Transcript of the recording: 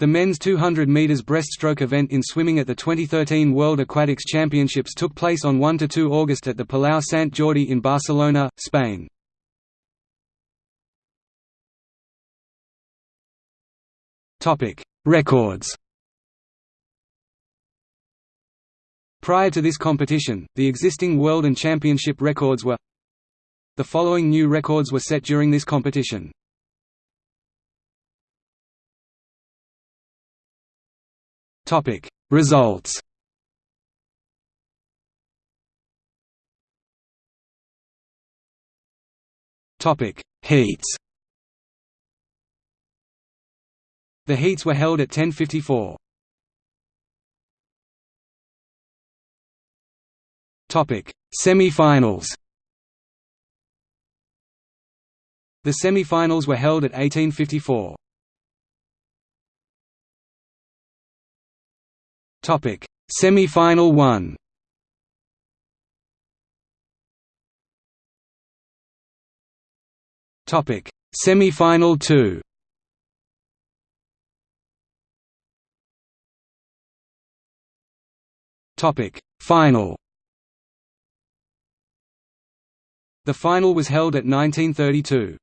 The men's 200 metres breaststroke event in swimming at the 2013 World Aquatics Championships took place on 1–2 August at the Palau Sant Jordi in Barcelona, Spain. Records Prior to this competition, the existing world and championship records were The following new records were set during this competition. Topic. Results. Topic. Heats. The heats were held at 1054. Topic. Semi-finals. The semi-finals were held at 1854. Topic: Semi-final 1. Topic: Semi-final 2. Topic: Final. The final was held at 1932.